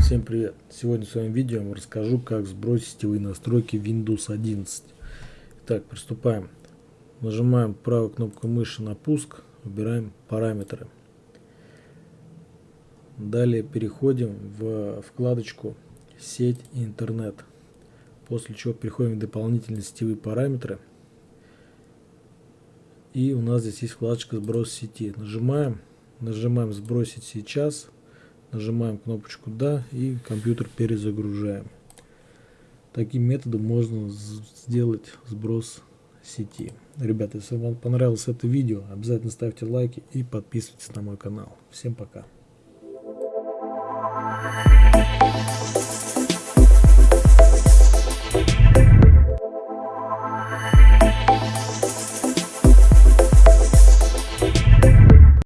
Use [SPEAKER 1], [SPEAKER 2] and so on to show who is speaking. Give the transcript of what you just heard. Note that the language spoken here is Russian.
[SPEAKER 1] Всем привет! Сегодня в своем видео я вам расскажу, как сбросить сетевые настройки Windows 11. Итак, приступаем. Нажимаем правой кнопкой мыши на пуск, выбираем параметры. Далее переходим в вкладочку «Сеть и интернет», после чего переходим в дополнительные сетевые параметры – и у нас здесь есть вкладочка сброс сети. Нажимаем, нажимаем сбросить сейчас Нажимаем кнопочку «Да» и компьютер перезагружаем. Таким методом можно сделать сброс сети. Ребята, если вам понравилось это видео, обязательно ставьте лайки и подписывайтесь на мой канал. Всем пока.